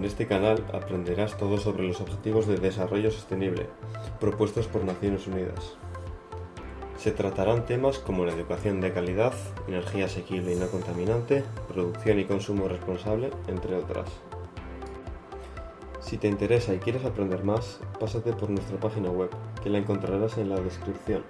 En este canal aprenderás todo sobre los Objetivos de Desarrollo Sostenible propuestos por Naciones Unidas. Se tratarán temas como la educación de calidad, energía asequible y no contaminante, producción y consumo responsable, entre otras. Si te interesa y quieres aprender más, pásate por nuestra página web, que la encontrarás en la descripción.